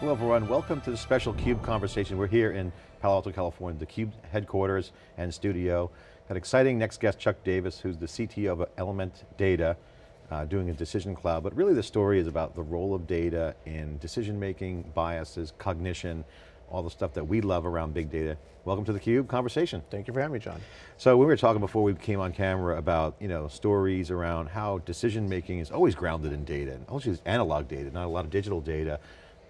Hello everyone, welcome to the special CUBE conversation. We're here in Palo Alto, California, the CUBE headquarters and studio. Got exciting next guest, Chuck Davis, who's the CTO of Element Data, uh, doing a decision cloud, but really the story is about the role of data in decision making, biases, cognition, all the stuff that we love around big data. Welcome to the CUBE conversation. Thank you for having me, John. So we were talking before we came on camera about you know stories around how decision making is always grounded in data, and always analog data, not a lot of digital data.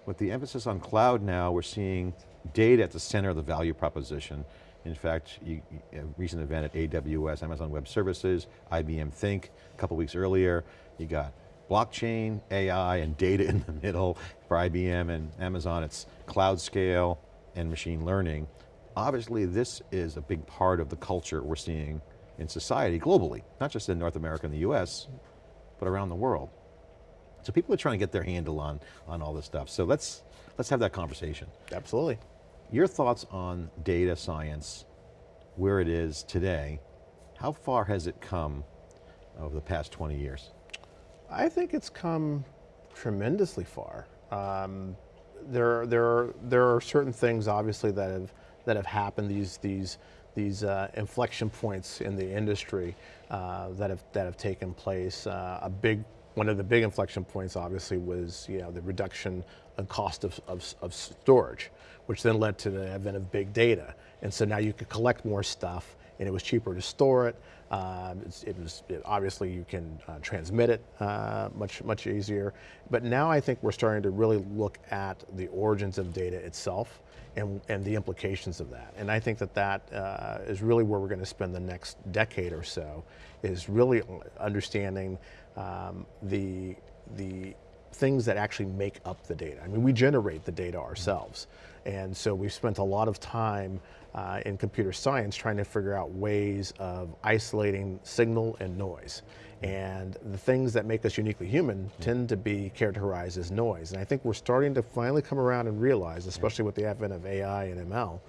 With the emphasis on cloud now, we're seeing data at the center of the value proposition. In fact, you, a recent event at AWS, Amazon Web Services, IBM Think, a couple weeks earlier, you got blockchain, AI, and data in the middle. For IBM and Amazon, it's cloud scale and machine learning. Obviously, this is a big part of the culture we're seeing in society globally, not just in North America and the US, but around the world. So people are trying to get their handle on, on all this stuff. So let's, let's have that conversation. Absolutely. Your thoughts on data science, where it is today, how far has it come over the past 20 years? I think it's come tremendously far. Um, there, there, are, there are certain things obviously that have, that have happened, these, these, these uh, inflection points in the industry uh, that, have, that have taken place. Uh, a big one of the big inflection points obviously was you know, the reduction in cost of, of, of, storage, which then led to the advent of big data. And so now you could collect more stuff and it was cheaper to store it. Um, it was, it, obviously you can uh, transmit it uh, much, much easier. But now I think we're starting to really look at the origins of data itself and, and the implications of that. And I think that that uh, is really where we're going to spend the next decade or so, is really understanding um, the, the things that actually make up the data. I mean, we generate the data mm-hmm. ourselves. And so we've spent a lot of time uh, in computer science trying to figure out ways of isolating signal and noise. Mm-hmm. And the things that make us uniquely human mm-hmm. tend to be characterized as noise. And I think we're starting to finally come around and realize, especially with the advent of AI and ML,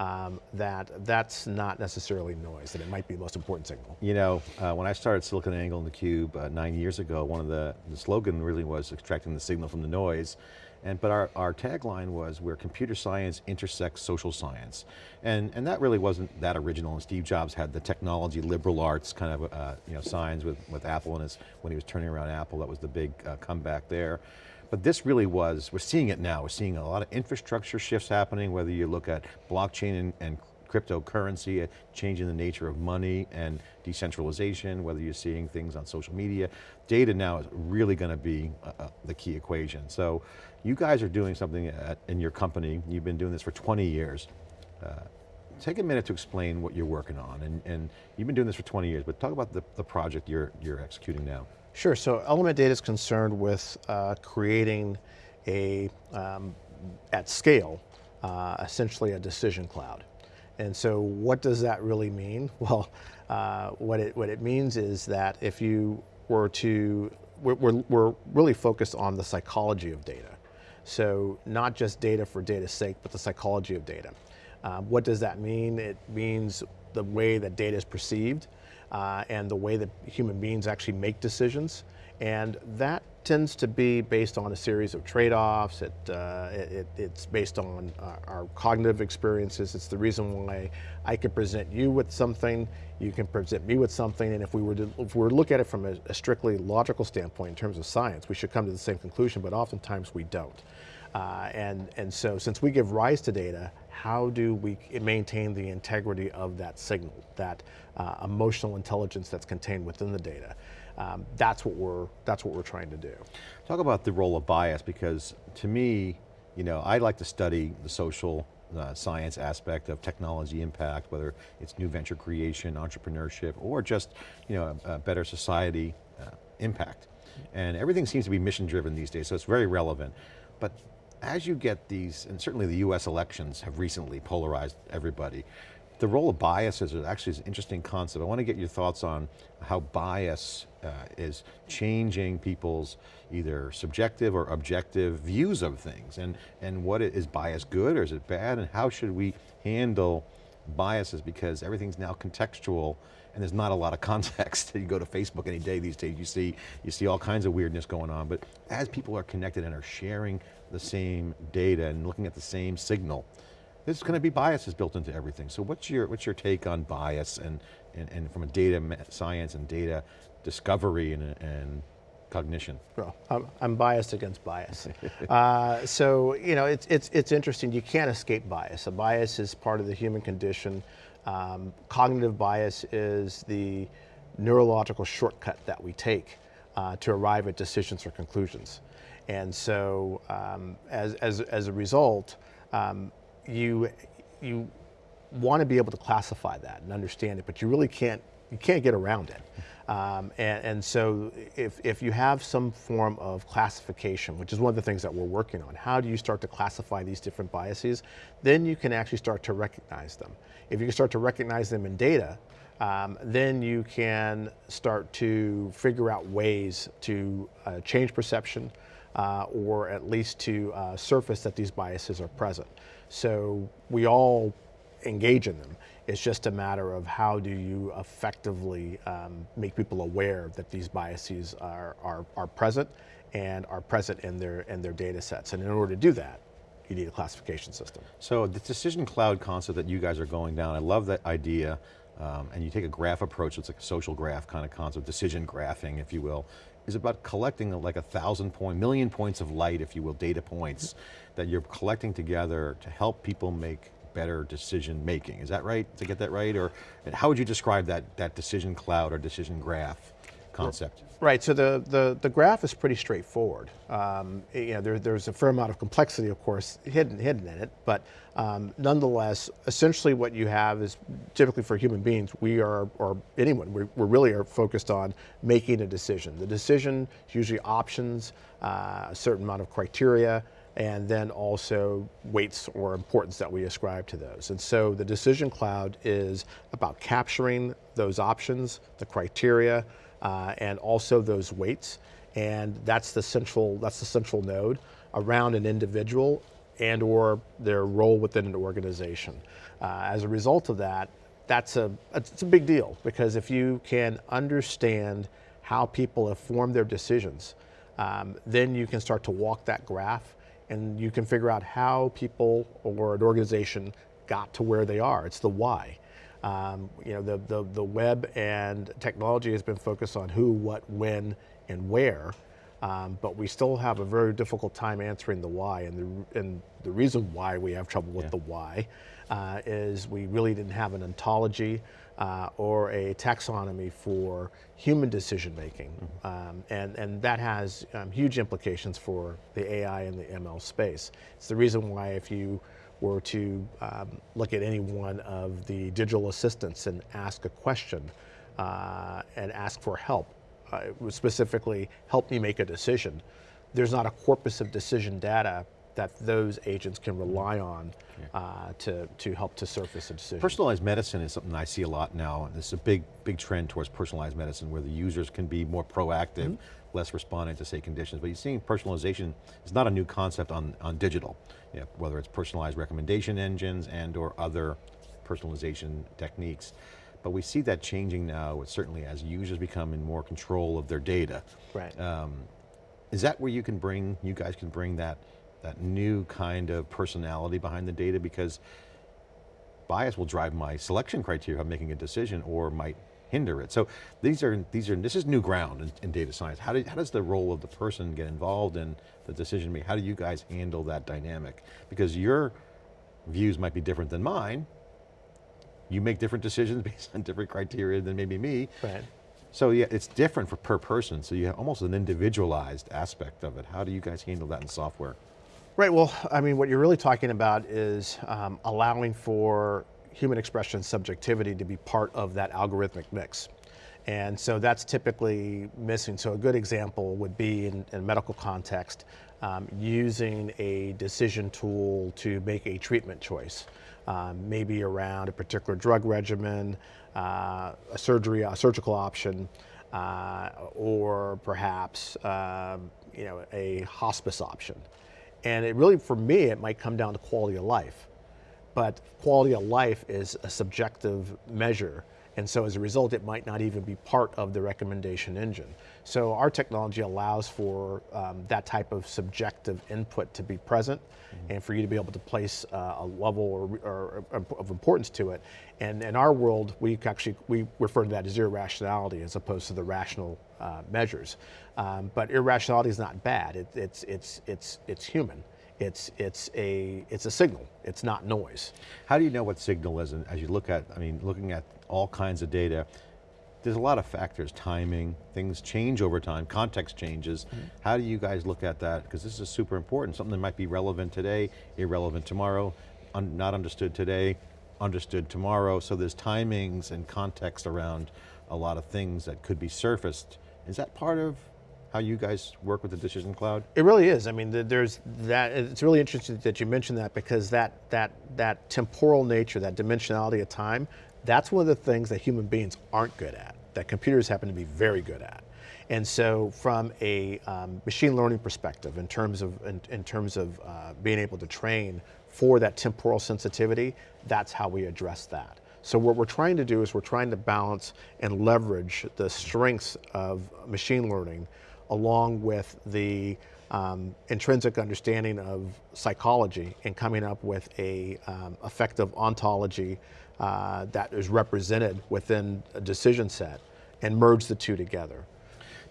um, that that's not necessarily noise, that it might be the most important signal. You know, uh, when I started SiliconANGLE in theCUBE uh, nine years ago, one of the, the slogan really was extracting the signal from the noise. And, but our, our tagline was where computer science intersects social science. And, and that really wasn't that original, and Steve Jobs had the technology liberal arts kind of uh, you know, signs with, with Apple and his, when he was turning around Apple, that was the big uh, comeback there. But this really was, we're seeing it now, we're seeing a lot of infrastructure shifts happening, whether you look at blockchain and, and cryptocurrency, changing the nature of money and decentralization, whether you're seeing things on social media. Data now is really going to be uh, uh, the key equation. So you guys are doing something at, in your company, you've been doing this for 20 years. Uh, take a minute to explain what you're working on, and, and you've been doing this for 20 years, but talk about the, the project you're, you're executing now. Sure, so Element Data is concerned with uh, creating a, um, at scale, uh, essentially a decision cloud. And so what does that really mean? Well, uh, what, it, what it means is that if you were to, we're, we're, really focused on the psychology of data. So not just data for data's sake, but the psychology of data. Um, what does that mean? It means the way that data is perceived uh, and the way that human beings actually make decisions. And that tends to be based on a series of trade-offs. It, uh, it, it's based on our, our, cognitive experiences. It's the reason why I can present you with something, you can present me with something, and if we were to, if we were to look at it from a, a strictly logical standpoint in terms of science, we should come to the same conclusion, but oftentimes we don't. Uh, and, and so since we give rise to data, how do we maintain the integrity of that signal, that uh, emotional intelligence that's contained within the data? Um, that's, what we're, that's what we're trying to do. Talk about the role of bias, because to me, you know, I like to study the social uh, science aspect of technology impact, whether it's new venture creation, entrepreneurship, or just you know, a, a better society uh, impact. And everything seems to be mission driven these days, so it's very relevant. But as you get these, and certainly the US elections have recently polarized everybody, the role of bias is actually an interesting concept. I want to get your thoughts on how bias uh, is changing people's either subjective or objective views of things and, and what it, is bias good or is it bad and how should we handle biases because everything's now contextual and there's not a lot of context. you go to Facebook any day these days, you see, you see all kinds of weirdness going on, but as people are connected and are sharing the same data and looking at the same signal, there's going to be biases built into everything. So what's your, what's your take on bias and, and, and from a data science and data discovery and, and cognition? Well, I'm, I'm biased against bias. uh, so, you know, it's, it's, it's interesting, you can't escape bias. A bias is part of the human condition. Um, cognitive bias is the neurological shortcut that we take uh, to arrive at decisions or conclusions. And so um, as, as, as a result, um, you, you want to be able to classify that and understand it, but you really can't, you can't get around it. Um, and, and, so if, if you have some form of classification, which is one of the things that we're working on, how do you start to classify these different biases? Then you can actually start to recognize them. If you can start to recognize them in data, um, then you can start to figure out ways to uh, change perception uh, or at least to uh, surface that these biases are present. So we all engage in them. It's just a matter of how do you effectively um, make people aware that these biases are, are, are present and are present in their, in their data sets. And in order to do that, you need a classification system. So the decision cloud concept that you guys are going down, I love that idea. Um, and you take a graph approach, it's like a social graph kind of concept, decision graphing, if you will, is about collecting like a thousand point, million points of light, if you will, data points that you're collecting together to help people make better decision making. Is that right, to get that right? Or how would you describe that, that decision cloud or decision graph concept? Right, so the, the, the graph is pretty straightforward. Um, you know, there, there's a fair amount of complexity, of course, hidden, hidden in it, but um, nonetheless, essentially what you have is, typically for human beings, we are, or anyone, we we really are focused on making a decision. The decision is usually options, uh, a certain amount of criteria, and then also weights or importance that we ascribe to those. And so the decision cloud is about capturing those options, the criteria, uh, and also those weights. And that's the central, that's the central node around an individual and or their role within an organization. Uh, as a result of that, that's a, it's a big deal because if you can understand how people have formed their decisions, um, then you can start to walk that graph and you can figure out how people or an organization got to where they are. It's the why. Um, you know, the, the, the web and technology has been focused on who, what, when, and where, um, but we still have a very difficult time answering the why. And the, and the reason why we have trouble with yeah. the why uh, is we really didn't have an ontology uh, or a taxonomy for human decision making. Mm -hmm. um, and, and that has um, huge implications for the AI and the ML space. It's the reason why if you were to um, look at any one of the digital assistants and ask a question uh, and ask for help, uh, specifically help me make a decision, there's not a corpus of decision data that those agents can rely on uh, to, to help to surface a decision. Personalized medicine is something I see a lot now, and is a big, big trend towards personalized medicine where the users can be more proactive, mm -hmm. less responding to say conditions, but you're seeing personalization is not a new concept on, on digital, you know, whether it's personalized recommendation engines and or other personalization techniques. But we see that changing now, certainly as users become in more control of their data. Right. Um, is that where you can bring, you guys can bring that that new kind of personality behind the data because bias will drive my selection criteria of making a decision or might hinder it. So these are, these are this is new ground in, in data science. How, do, how does the role of the person get involved in the decision making? How do you guys handle that dynamic? Because your views might be different than mine. You make different decisions based on different criteria than maybe me. Right. So yeah, it's different for per person, so you have almost an individualized aspect of it. How do you guys handle that in software? Right, well, I mean, what you're really talking about is um, allowing for human expression subjectivity to be part of that algorithmic mix. And so that's typically missing. So a good example would be in, in medical context, um, using a decision tool to make a treatment choice. Um, maybe around a particular drug regimen, uh, a surgery, a surgical option, uh, or perhaps um, you know, a hospice option. And it really, for me, it might come down to quality of life. but quality of life is a subjective measure. And so as a result, it might not even be part of the recommendation engine. So our technology allows for um, that type of subjective input to be present Mm-hmm. and for you to be able to place uh, a level or, or, or of importance to it. And in our world, we actually, we refer to that as irrationality as opposed to the rational uh, measures. Um, but irrationality is not bad. It, it's, it's, it's, it's human. It's, it's, a, it's a signal. It's not noise. How do you know what signal is? And as you look at, I mean, looking at all kinds of data, there's a lot of factors, timing, things change over time, context changes. Mm -hmm. How do you guys look at that? Because this is super important, something that might be relevant today, irrelevant tomorrow, un not understood today, understood tomorrow, so there's timings and context around a lot of things that could be surfaced. Is that part of how you guys work with the Decision Cloud? It really is. I mean, there's that. It's really interesting that you mentioned that because that that that temporal nature, that dimensionality of time, that's one of the things that human beings aren't good at, that computers happen to be very good at. And so from a um, machine learning perspective, in terms of, in, in terms of uh, being able to train for that temporal sensitivity, that's how we address that. So what we're trying to do is we're trying to balance and leverage the strengths of machine learning along with the um, intrinsic understanding of psychology and coming up with a um, effective ontology uh, that is represented within a decision set and merge the two together.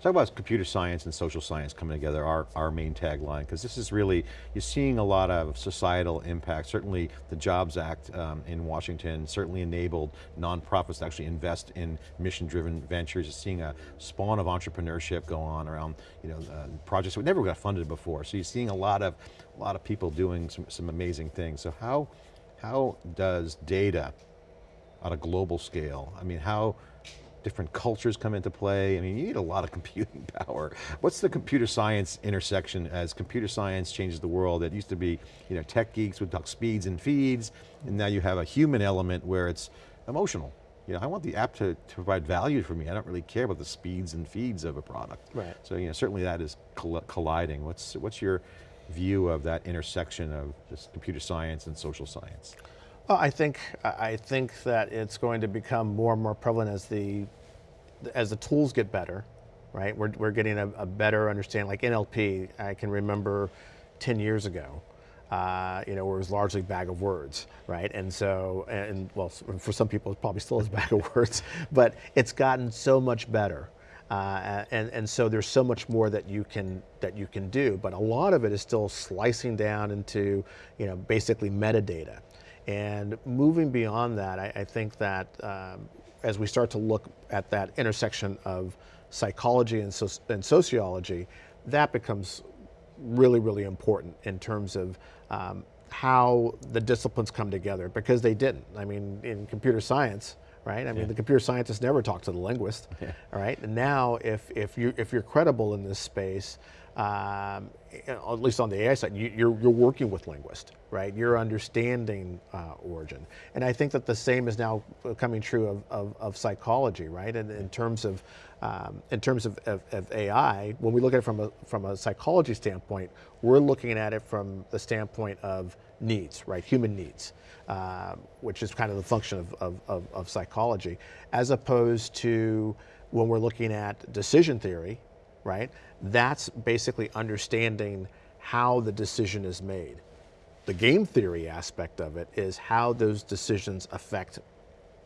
Talk about computer science and social science coming together, our, our main tagline, because this is really, you're seeing a lot of societal impact. Certainly the Jobs Act um, in Washington certainly enabled nonprofits to actually invest in mission-driven ventures. You're seeing a spawn of entrepreneurship go on around you know, uh, projects that never got funded before. So you're seeing a lot of, a lot of people doing some, some amazing things. So how, how does data on a global scale, I mean, how, different cultures come into play. I mean, you need a lot of computing power. What's the computer science intersection as computer science changes the world? It used to be, you know, tech geeks would talk speeds and feeds, and now you have a human element where it's emotional. You know, I want the app to, to provide value for me. I don't really care about the speeds and feeds of a product. Right. So, you know, certainly that is colliding. What's, what's your view of that intersection of just computer science and social science? Well, I think I think that it's going to become more and more prevalent as the as the tools get better, right? We're we're getting a, a better understanding. Like NLP, I can remember ten years ago. Uh, you know, it was largely bag of words, right? And so, and well, for some people, it probably still is bag of words, but it's gotten so much better. Uh, and, and so there's so much more that you can that you can do, but a lot of it is still slicing down into, you know, basically metadata. And moving beyond that, I, I think that um, as we start to look at that intersection of psychology and, so, and sociology, that becomes really, really important in terms of um, how the disciplines come together because they didn't. I mean, in computer science, right? I mean, the computer scientists never talked to the linguist, yeah. all right? And now, if, if, you, if you're credible in this space, um, at least on the AI side, you, are you're, you're working with linguists, right? You're understanding uh, origin. And I think that the same is now coming true of, of, of psychology, right? And in terms of, um, in terms of, of, of, AI, when we look at it from a, from a psychology standpoint, we're looking at it from the standpoint of needs, right? Human needs, uh, which is kind of the function of, of, of, of psychology, as opposed to when we're looking at decision theory, right? That's basically understanding how the decision is made. The game theory aspect of it is how those decisions affect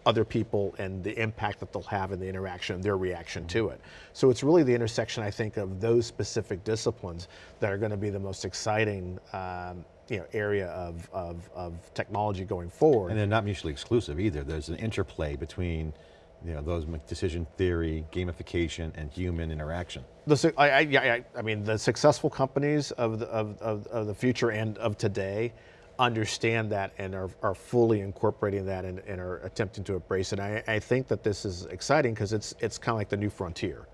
other people and the impact that they'll have in the interaction, their reaction to it. So it's really the intersection, I think, of those specific disciplines that are going to be the most exciting um, you know, area of, of, of technology going forward. And they're not mutually exclusive either. There's an interplay between you know, those decision theory, gamification, and human interaction. The, I, I, I, I mean, the successful companies of the, of, of, of, the future and of today understand that and are, are fully incorporating that and, and are attempting to embrace it. I, I think that this is exciting because it's, it's kind of like the new frontier.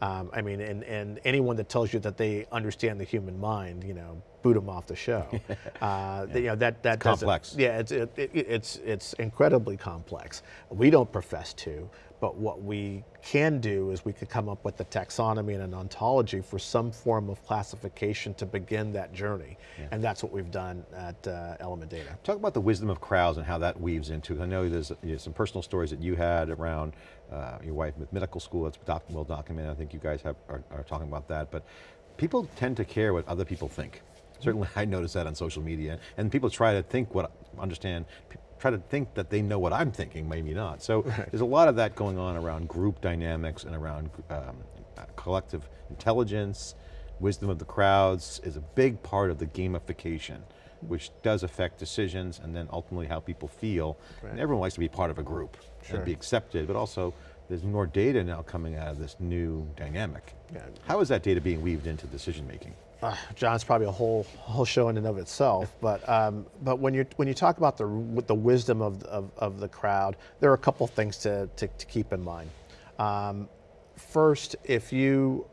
Um, I mean, and, and anyone that tells you that they understand the human mind, you know, boot them off the show. uh, You know that that doesn't- complex. Yeah, it's it, it, it's it's incredibly complex. We don't profess to, but what we can do is we could come up with a taxonomy and an ontology for some form of classification to begin that journey, and that's what we've done at uh, Element Data. Talk about the wisdom of crowds and how that weaves into, I know there's you know, some personal stories that you had around uh, your wife with medical school, that's doc well documented, I think you guys have, are, are talking about that, but people tend to care what other people think. Certainly I notice that on social media, and people try to think what, understand, try to think that they know what I'm thinking, maybe not. So there's a lot of that going on around group dynamics and around um, uh, collective intelligence, wisdom of the crowds is a big part of the gamification, which does affect decisions and then ultimately how people feel. And everyone likes to be part of a group Sure. and be accepted, but also there's more data now coming out of this new dynamic. Yeah. How is that data being weaved into decision making? Uh, John's probably a whole whole show in and of itself, but um, but when you when you talk about the the wisdom of, of, of the crowd, there are a couple things to, to, to keep in mind. Um, first, if you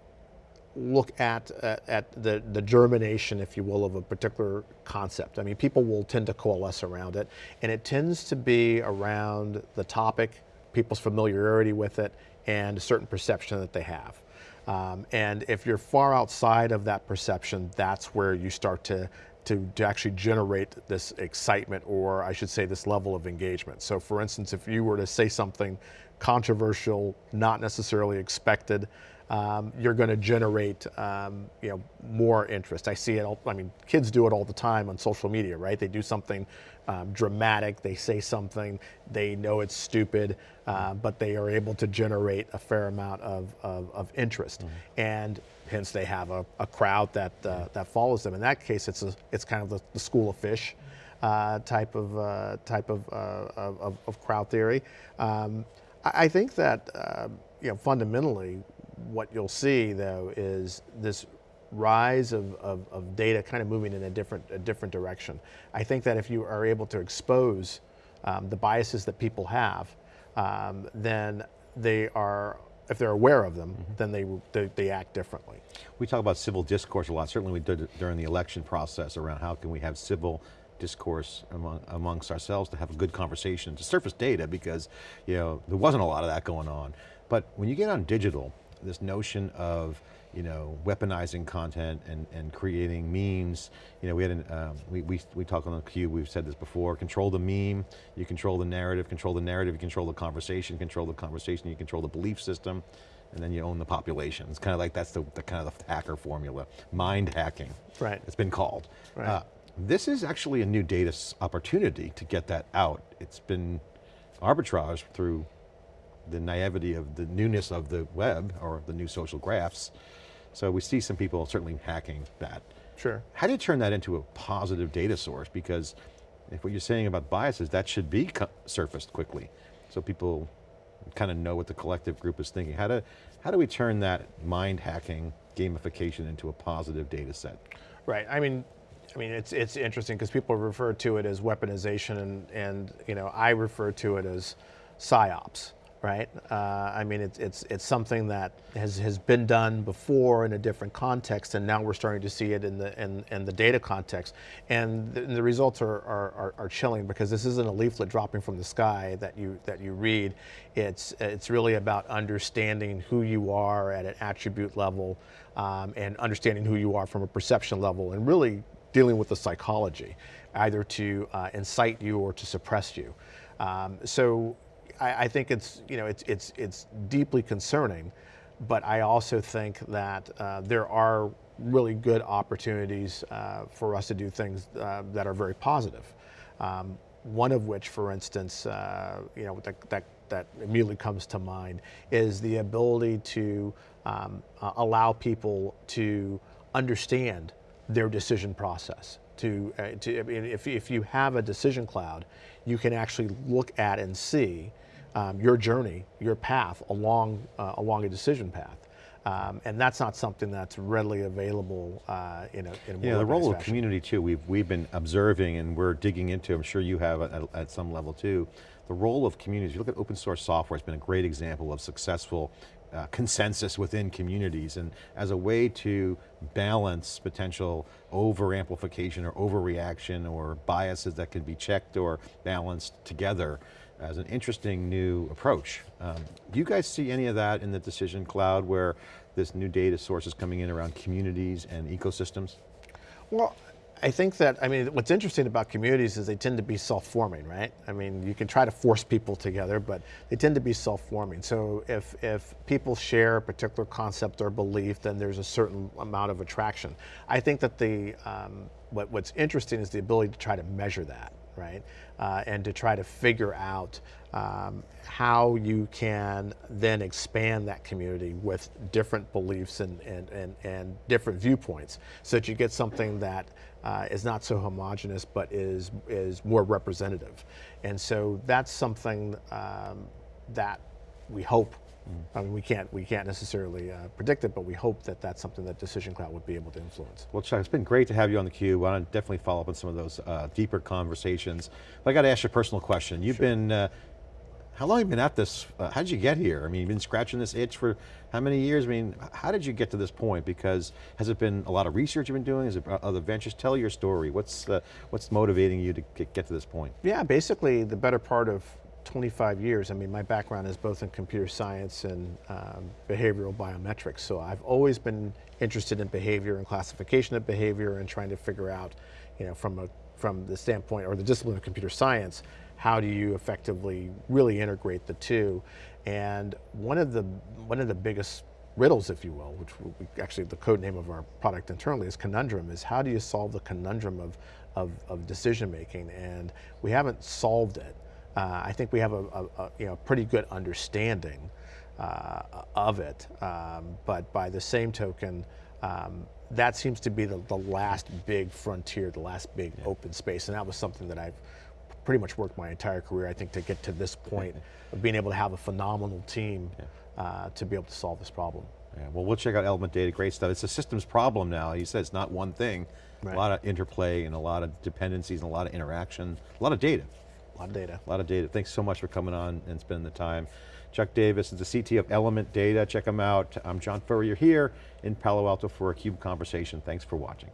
look at at, at the, the germination, if you will, of a particular concept. I mean, people will tend to coalesce around it, and it tends to be around the topic, people's familiarity with it, and a certain perception that they have. Um, and if you're far outside of that perception, that's where you start to, to, to actually generate this excitement, or I should say, this level of engagement. So, for instance, if you were to say something controversial, not necessarily expected, um, you're going to generate um, you know more interest. I see it. All, I mean, kids do it all the time on social media, right? They do something um, dramatic. They say something. They know it's stupid, uh, but they are able to generate a fair amount of, of, of interest, and hence they have a, a crowd that uh, that follows them. In that case, it's a, it's kind of the, the school of fish. Uh, type of uh, type of, uh, of, of crowd theory. Um, I, I think that uh, you know fundamentally what you'll see though is this rise of, of, of data kind of moving in a different, a different direction. I think that if you are able to expose um, the biases that people have, um, then they are, if they're aware of them, then they, they, they act differently. We talk about civil discourse a lot. Certainly we did during the election process around how can we have civil discourse among, amongst ourselves to have a good conversation, to surface data because you know there wasn't a lot of that going on. But when you get on digital, this notion of you know weaponizing content and, and creating memes, you know we had an, um, we, we, we talk on the cube, we've said this before, control the meme, you control the narrative, control the narrative, you control the conversation, control the conversation, you control the belief system, and then you own the population. It's kind of like that's the, the kind of the hacker formula, mind hacking. Right. It's been called. Right. Uh, this is actually a new data opportunity to get that out. It's been arbitraged through the naivety of the newness of the web or the new social graphs. So we see some people certainly hacking that. Sure. How do you turn that into a positive data source? Because if what you're saying about biases, that should be surfaced quickly. So people kind of know what the collective group is thinking. How do, how do we turn that mind hacking gamification into a positive data set? Right. I mean, I mean, it's it's interesting because people refer to it as weaponization, and and you know, I refer to it as psyops. Right. Uh, I mean, it's it's it's something that has has been done before in a different context, and now we're starting to see it in the in, in the data context, and the, the results are, are, are chilling because this isn't a leaflet dropping from the sky that you that you read. It's it's really about understanding who you are at an attribute level, um, and understanding who you are from a perception level, and really dealing with the psychology, either to uh, incite you or to suppress you. Um, so I, I think it's you know it's it's it's deeply concerning, but I also think that uh, there are really good opportunities uh, for us to do things uh, that are very positive. Um, one of which, for instance, uh, you know that, that that immediately comes to mind is the ability to um, allow people to understand their decision process. To, uh, to if, if you have a decision cloud, you can actually look at and see um, your journey, your path along uh, along a decision path. Um, and that's not something that's readily available uh, in a, in a Yeah, the role of community too, we've, we've been observing and we're digging into, I'm sure you have at, at some level too, the role of communities. You look at open source software, it's been a great example of successful uh, consensus within communities and as a way to balance potential over amplification or overreaction or biases that can be checked or balanced together as an interesting new approach. Um, do you guys see any of that in the decision cloud where this new data source is coming in around communities and ecosystems? Well, I think that, I mean, what's interesting about communities is they tend to be self-forming, right? I mean, you can try to force people together, but they tend to be self-forming. So if, if people share a particular concept or belief, then there's a certain amount of attraction. I think that the, um, what, what's interesting is the ability to try to measure that, right? Uh, and to try to figure out um, how you can then expand that community with different beliefs and, and, and, and different viewpoints so that you get something that uh, is not so homogenous but is, is more representative. And so that's something um, that we hope I mean, we can't, we can't necessarily uh, predict it, but we hope that that's something that Decision Cloud would be able to influence. Well, Chuck, it's been great to have you on the theCUBE. I want to definitely follow up on some of those uh, deeper conversations. But I got to ask you a personal question. You've Sure. been, uh, how long have you been at this? Uh, how did you get here? I mean, you've been scratching this itch for how many years? I mean, how did you get to this point? Because has it been a lot of research you've been doing? Is it other ventures? Tell your story. What's, uh, what's motivating you to get to this point? Yeah, basically the better part of 25 years. I mean, my background is both in computer science and um, behavioral biometrics. So I've always been interested in behavior and classification of behavior and trying to figure out, you know, from a from the standpoint or the discipline of computer science, how do you effectively really integrate the two? And one of the one of the biggest riddles, if you will, which we, actually the code name of our product internally is conundrum, is how do you solve the conundrum of, of, of decision making? And we haven't solved it. Uh, I think we have a, a, a you know pretty good understanding uh, of it, um, but by the same token, um, that seems to be the, the last big frontier, the last big open space, and that was something that I've pretty much worked my entire career, I think, to get to this point of being able to have a phenomenal team uh, to be able to solve this problem. Yeah, well, we'll check out Element Data, great stuff. It's a systems problem now. You said it's not one thing. Right. A lot of interplay and a lot of dependencies and a lot of interaction, a lot of data. A lot of data. A lot of data. Thanks so much for coming on and spending the time. Chuck Davis is the CT of Element Data. Check him out. I'm John Furrier here in Palo Alto for a CUBE conversation. Thanks for watching.